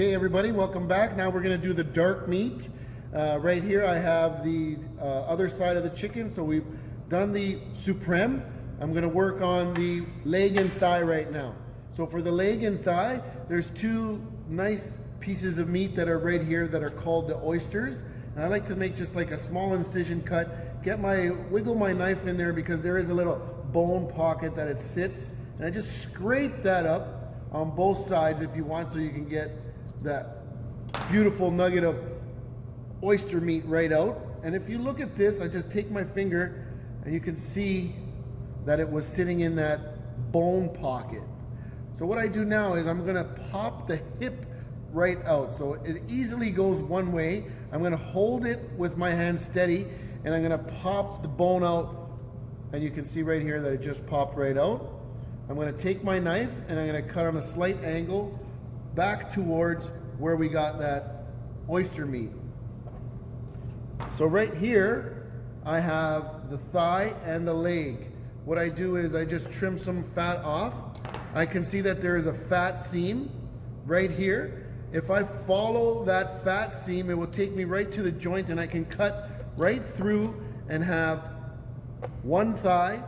Okay, everybody, welcome back. Now we're going to do the dark meat. Uh, right here, I have the uh, other side of the chicken. So we've done the supreme. I'm going to work on the leg and thigh right now. So for the leg and thigh, there's two nice pieces of meat that are right here that are called the oysters. And I like to make just like a small incision cut, get my, wiggle my knife in there because there is a little bone pocket that it sits. And I just scrape that up on both sides if you want so you can get that beautiful nugget of oyster meat right out. And if you look at this, I just take my finger and you can see that it was sitting in that bone pocket. So what I do now is I'm gonna pop the hip right out. So it easily goes one way. I'm gonna hold it with my hand steady and I'm gonna pop the bone out and you can see right here that it just popped right out. I'm gonna take my knife and I'm gonna cut on a slight angle back towards where we got that oyster meat. So right here, I have the thigh and the leg. What I do is I just trim some fat off. I can see that there is a fat seam right here. If I follow that fat seam, it will take me right to the joint and I can cut right through and have one thigh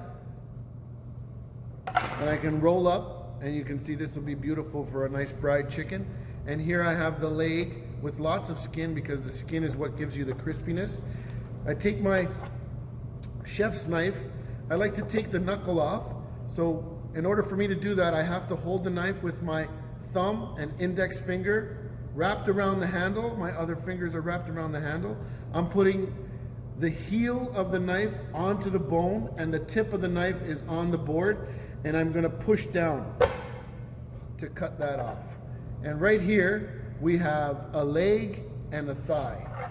and I can roll up and you can see this will be beautiful for a nice fried chicken. And here I have the leg with lots of skin because the skin is what gives you the crispiness. I take my chef's knife. I like to take the knuckle off. So in order for me to do that, I have to hold the knife with my thumb and index finger wrapped around the handle. My other fingers are wrapped around the handle. I'm putting the heel of the knife onto the bone and the tip of the knife is on the board and I'm gonna push down to cut that off. And right here, we have a leg and a thigh.